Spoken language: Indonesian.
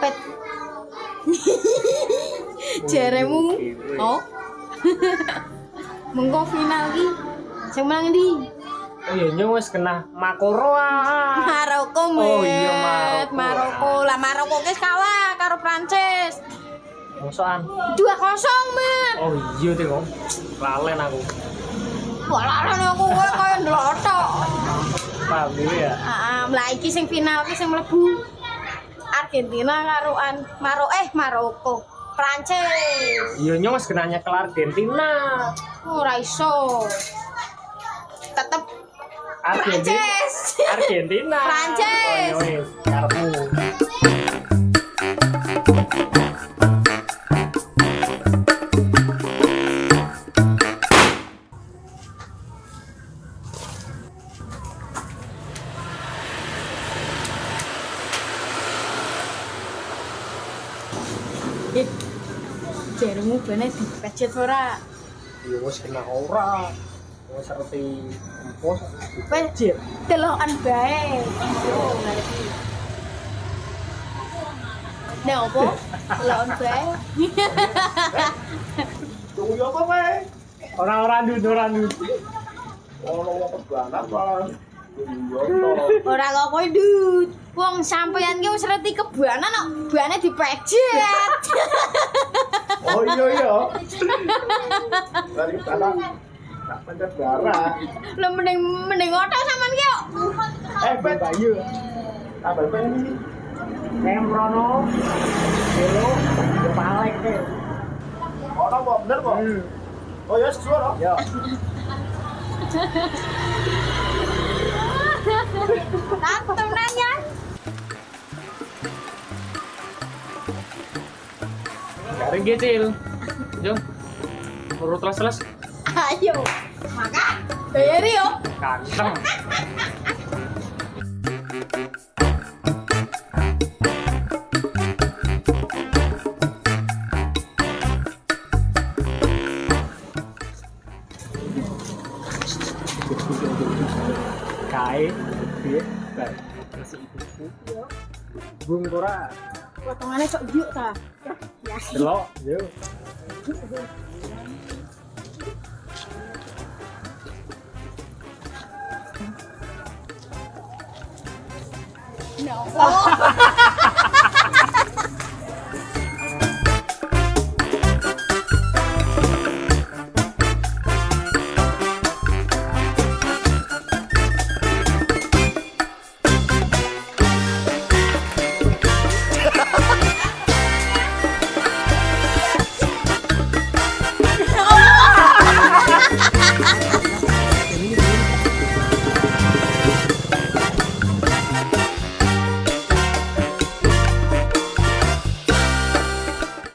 pet. Jaremu. Oh. Mengko final ki. Sing menang ndi? Oh iya nyong wis kena Makoro ah. Maroko, Oh Met. iya, Maroko. Maroko. Lah Maroko ki kalah karo Prancis. Musuhan. 2-0, Met. Oh iya deh kok. Lalen aku. Walaran aku kowe koyo ndlotok. Paham ya. Heeh, lah iki sing final ki sing mlebu Argentina karoan Maro eh Maroko. Prancis. Iya nyong wis kenanya ke Argentina. Ora iso. Tetep Argentina. Prancis. Argentina. Prancis. Oh Eh, Jaremu bene dipecet ora? Iya wis kena ora. Wis ngerti empos. Pecet. Bae. Oh, ngerti. Nek opo? Delokan bae. Tunggu ya apa kowe? Orang-orang dud, orang dud. Ono wong kebanan malah. Iya to. Ora kok kowe dut. Wong sampeyan ki wis reti kebanan kok bane dipecet. Oh iya iya. Dari sana tak pencet darah. Lah mending mending otak sampean ki kok. Eh, Bayu. Tambah Ben ini. Nemrono. Halo. Ya palek ke. Ono kok bener kok. Oh ya sesuai Yo. Tantem nanya. Garing kecil. Yo. Urut telas-telas. Ayo. Makan. Bayari yo. Kanteng. Kae, piye? Bar. Masih ibu. Bung ora. Potongannya cok yuk ta. Ya. Delok, yo. Oh.